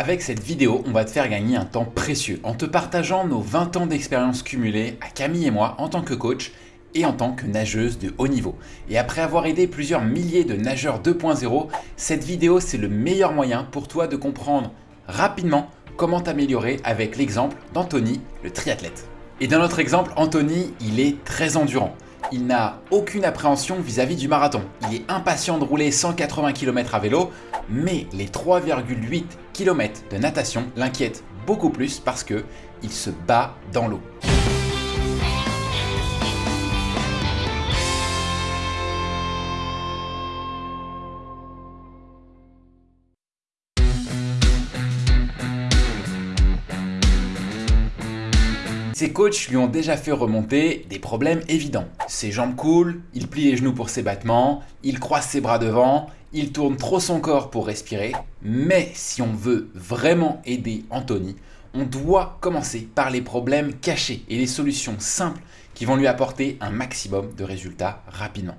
Avec cette vidéo, on va te faire gagner un temps précieux en te partageant nos 20 ans d'expérience cumulée à Camille et moi en tant que coach et en tant que nageuse de haut niveau. Et après avoir aidé plusieurs milliers de nageurs 2.0, cette vidéo c'est le meilleur moyen pour toi de comprendre rapidement comment t'améliorer avec l'exemple d'Anthony, le triathlète. Et dans notre exemple, Anthony, il est très endurant. Il n'a aucune appréhension vis-à-vis du marathon. Il est impatient de rouler 180 km à vélo, mais les 3,8 km de natation l'inquiètent beaucoup plus parce que il se bat dans l'eau. Ses coachs lui ont déjà fait remonter des problèmes évidents. Ses jambes coulent, il plie les genoux pour ses battements, il croise ses bras devant, il tourne trop son corps pour respirer. Mais si on veut vraiment aider Anthony, on doit commencer par les problèmes cachés et les solutions simples qui vont lui apporter un maximum de résultats rapidement.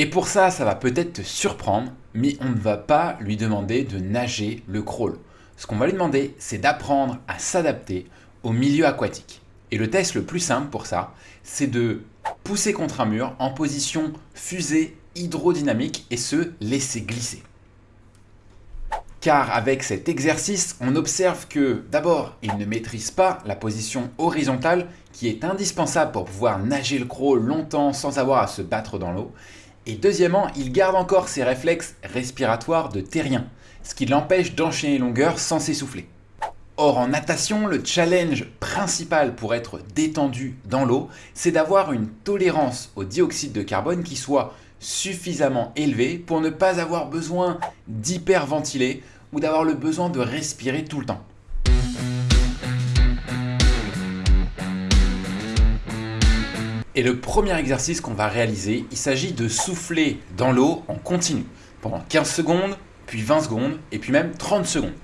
Et pour ça, ça va peut-être te surprendre, mais on ne va pas lui demander de nager le crawl. Ce qu'on va lui demander, c'est d'apprendre à s'adapter au milieu aquatique. Et le test le plus simple pour ça, c'est de pousser contre un mur en position fusée hydrodynamique et se laisser glisser. Car avec cet exercice, on observe que d'abord, il ne maîtrise pas la position horizontale qui est indispensable pour pouvoir nager le crawl longtemps sans avoir à se battre dans l'eau. Et deuxièmement, il garde encore ses réflexes respiratoires de terrien, ce qui l'empêche d'enchaîner longueur sans s'essouffler. Or en natation, le challenge principal pour être détendu dans l'eau, c'est d'avoir une tolérance au dioxyde de carbone qui soit suffisamment élevée pour ne pas avoir besoin d'hyperventiler ou d'avoir le besoin de respirer tout le temps. Et le premier exercice qu'on va réaliser, il s'agit de souffler dans l'eau en continu pendant 15 secondes, puis 20 secondes, et puis même 30 secondes.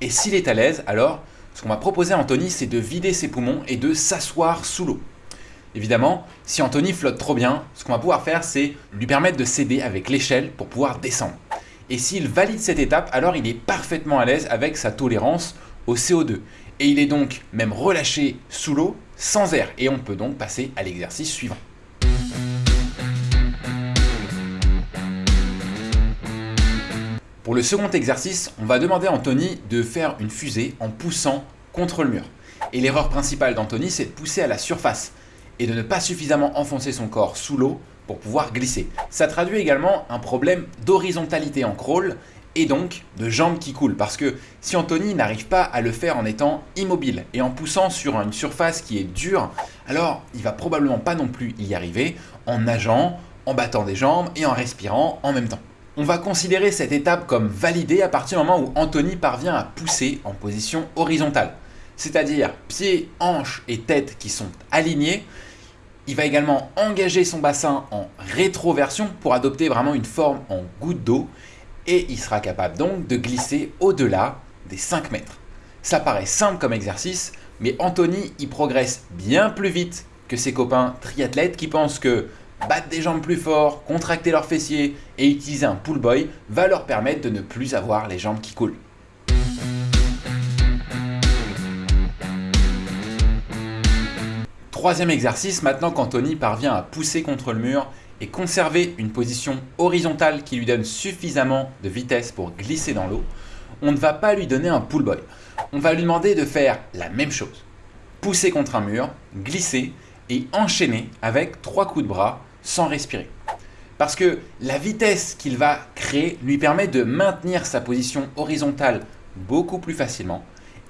Et s'il est à l'aise, alors ce qu'on va proposer à Anthony, c'est de vider ses poumons et de s'asseoir sous l'eau. Évidemment, si Anthony flotte trop bien, ce qu'on va pouvoir faire, c'est lui permettre de s'aider avec l'échelle pour pouvoir descendre. Et s'il valide cette étape, alors il est parfaitement à l'aise avec sa tolérance au CO2. Et il est donc même relâché sous l'eau sans air. Et on peut donc passer à l'exercice suivant. Pour le second exercice, on va demander à Anthony de faire une fusée en poussant contre le mur. Et l'erreur principale d'Anthony, c'est de pousser à la surface et de ne pas suffisamment enfoncer son corps sous l'eau pour pouvoir glisser. Ça traduit également un problème d'horizontalité en crawl et donc de jambes qui coulent. Parce que si Anthony n'arrive pas à le faire en étant immobile et en poussant sur une surface qui est dure, alors il va probablement pas non plus y arriver en nageant, en battant des jambes et en respirant en même temps. On va considérer cette étape comme validée à partir du moment où Anthony parvient à pousser en position horizontale. C'est-à-dire pieds, hanches et tête qui sont alignés. Il va également engager son bassin en rétroversion pour adopter vraiment une forme en goutte d'eau et il sera capable donc de glisser au-delà des 5 mètres. Ça paraît simple comme exercice, mais Anthony y progresse bien plus vite que ses copains triathlètes qui pensent que battre des jambes plus fort, contracter leurs fessiers et utiliser un pull boy va leur permettre de ne plus avoir les jambes qui coulent. Troisième exercice, maintenant qu'Anthony parvient à pousser contre le mur et conserver une position horizontale qui lui donne suffisamment de vitesse pour glisser dans l'eau, on ne va pas lui donner un pull boy. On va lui demander de faire la même chose. Pousser contre un mur, glisser et enchaîner avec trois coups de bras sans respirer. Parce que la vitesse qu'il va créer lui permet de maintenir sa position horizontale beaucoup plus facilement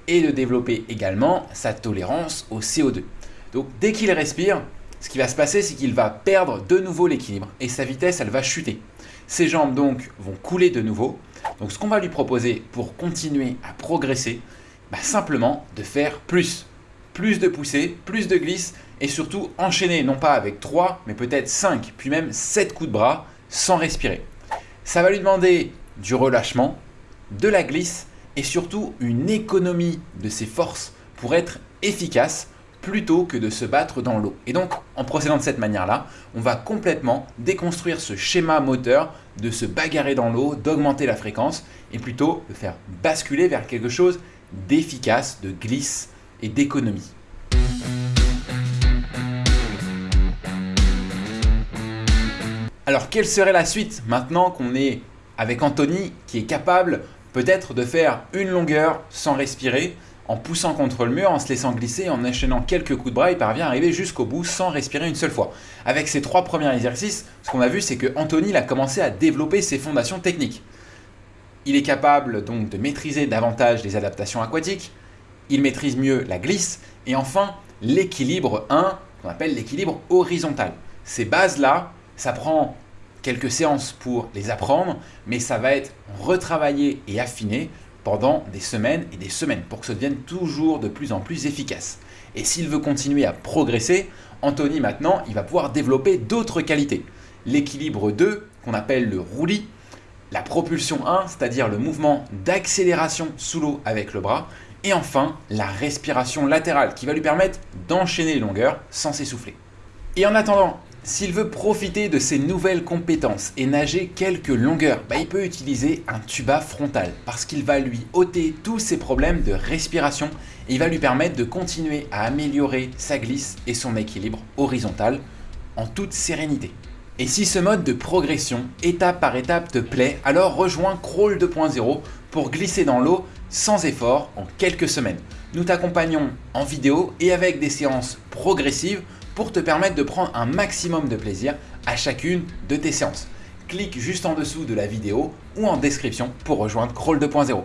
et de développer également sa tolérance au CO2. Donc dès qu'il respire, ce qui va se passer, c'est qu'il va perdre de nouveau l'équilibre et sa vitesse, elle va chuter. Ses jambes donc vont couler de nouveau. Donc ce qu'on va lui proposer pour continuer à progresser, bah, simplement de faire plus. Plus de poussées, plus de glisse et surtout enchaîner non pas avec 3 mais peut-être 5 puis même 7 coups de bras sans respirer. Ça va lui demander du relâchement, de la glisse et surtout une économie de ses forces pour être efficace plutôt que de se battre dans l'eau. Et donc, en procédant de cette manière-là, on va complètement déconstruire ce schéma moteur de se bagarrer dans l'eau, d'augmenter la fréquence, et plutôt de faire basculer vers quelque chose d'efficace, de glisse et d'économie. Alors quelle serait la suite maintenant qu'on est avec Anthony qui est capable peut-être de faire une longueur sans respirer en poussant contre le mur, en se laissant glisser, en enchaînant quelques coups de bras, il parvient à arriver jusqu'au bout sans respirer une seule fois. Avec ces trois premiers exercices, ce qu'on a vu, c'est que Anthony a commencé à développer ses fondations techniques. Il est capable donc de maîtriser davantage les adaptations aquatiques, il maîtrise mieux la glisse, et enfin l'équilibre 1, qu'on appelle l'équilibre horizontal. Ces bases-là, ça prend quelques séances pour les apprendre, mais ça va être retravaillé et affiné pendant des semaines et des semaines pour que ça devienne toujours de plus en plus efficace. Et s'il veut continuer à progresser, Anthony maintenant, il va pouvoir développer d'autres qualités. L'équilibre 2, qu'on appelle le roulis, la propulsion 1, c'est-à-dire le mouvement d'accélération sous l'eau avec le bras, et enfin la respiration latérale qui va lui permettre d'enchaîner les longueurs sans s'essouffler. Et en attendant, s'il veut profiter de ses nouvelles compétences et nager quelques longueurs, bah, il peut utiliser un tuba frontal parce qu'il va lui ôter tous ses problèmes de respiration et il va lui permettre de continuer à améliorer sa glisse et son équilibre horizontal en toute sérénité. Et si ce mode de progression, étape par étape, te plaît, alors rejoins Crawl 2.0 pour glisser dans l'eau sans effort en quelques semaines. Nous t'accompagnons en vidéo et avec des séances progressives pour te permettre de prendre un maximum de plaisir à chacune de tes séances. Clique juste en dessous de la vidéo ou en description pour rejoindre Crawl 2.0.